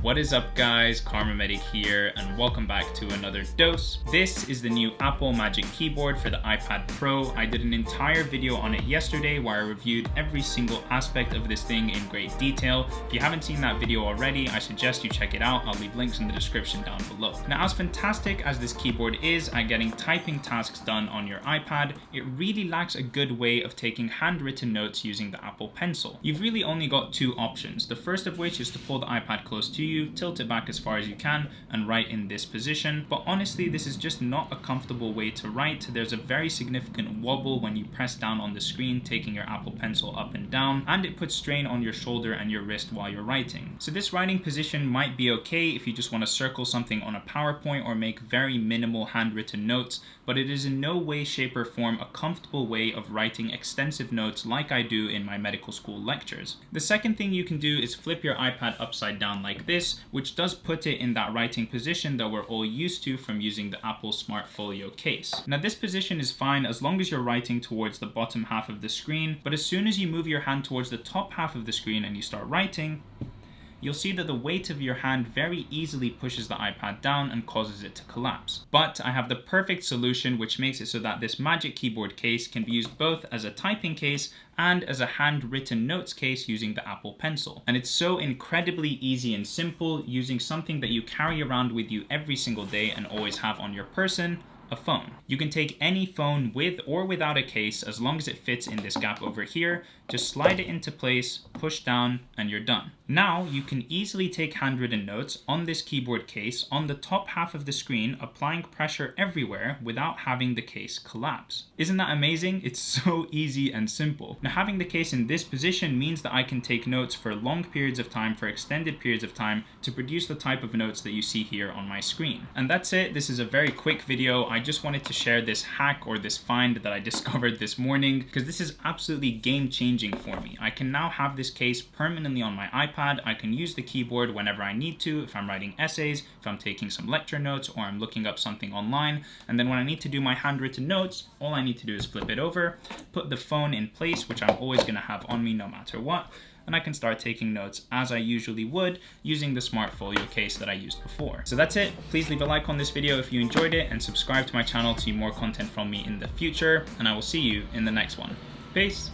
What is up guys, Kharma Medic here and welcome back to another dose. This is the new Apple Magic Keyboard for the iPad Pro. I did an entire video on it yesterday where I reviewed every single aspect of this thing in great detail. If you haven't seen that video already, I suggest you check it out. I'll leave links in the description down below. Now as fantastic as this keyboard is at getting typing tasks done on your iPad, it really lacks a good way of taking handwritten notes using the Apple Pencil. You've really only got two options, the first of which is to pull the iPad close to you, tilt it back as far as you can, and write in this position. But honestly, this is just not a comfortable way to write. There's a very significant wobble when you press down on the screen, taking your Apple Pencil up and down, and it puts strain on your shoulder and your wrist while you're writing. So this writing position might be okay if you just want to circle something on a PowerPoint or make very minimal handwritten notes, but it is in no way, shape, or form a comfortable way of writing extensive notes like I do in my medical school lectures. The second thing you can do is flip your iPad upside down like this, which does put it in that writing position that we're all used to from using the Apple Smart Folio case. Now this position is fine as long as you're writing towards the bottom half of the screen, but as soon as you move your hand towards the top half of the screen and you start writing, you'll see that the weight of your hand very easily pushes the iPad down and causes it to collapse. But I have the perfect solution which makes it so that this Magic Keyboard case can be used both as a typing case and as a handwritten notes case using the Apple Pencil. And it's so incredibly easy and simple using something that you carry around with you every single day and always have on your person a phone. You can take any phone with or without a case as long as it fits in this gap over here. Just slide it into place, push down, and you're done. Now you can easily take handwritten notes on this keyboard case on the top half of the screen, applying pressure everywhere without having the case collapse. Isn't that amazing? It's so easy and simple. Now having the case in this position means that I can take notes for long periods of time, for extended periods of time, to produce the type of notes that you see here on my screen. And that's it. This is a very quick video. I just wanted to share this hack or this find that I discovered this morning because this is absolutely game changing for me. I can now have this case permanently on my iPad. I can use the keyboard whenever I need to, if I'm writing essays, if I'm taking some lecture notes, or I'm looking up something online. And then when I need to do my handwritten notes, all I need to do is flip it over, put the phone in place, which I'm always gonna have on me no matter what, and I can start taking notes as I usually would using the Smart Folio case that I used before. So that's it. Please leave a like on this video if you enjoyed it and subscribe to my channel to see more content from me in the future. And I will see you in the next one. Peace.